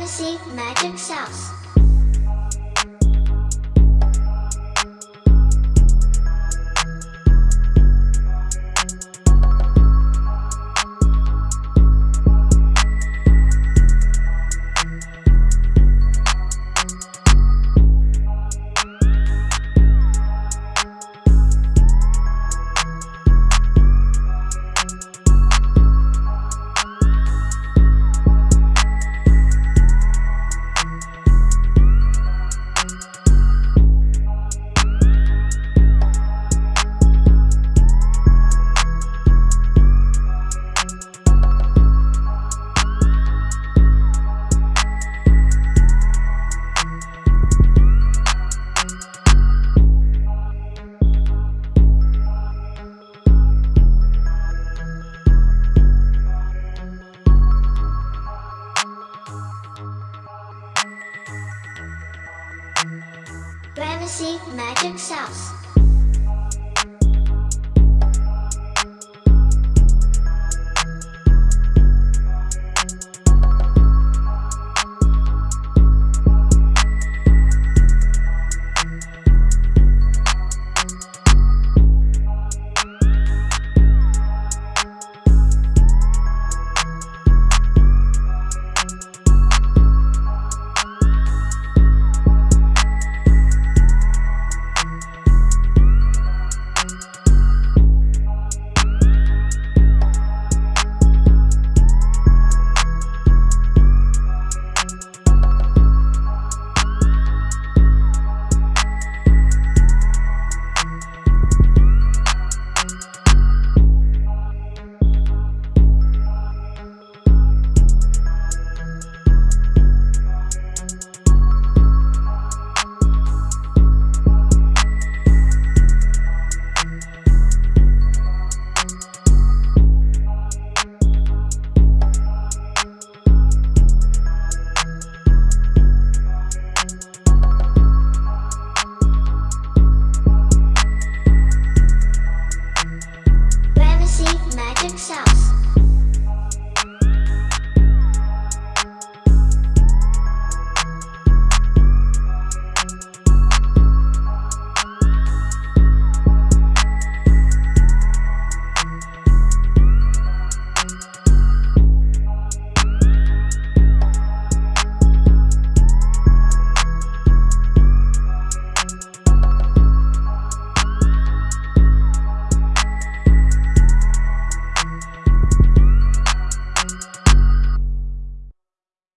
Ramesses Magic Sauce. Ramesses Magic Sauce.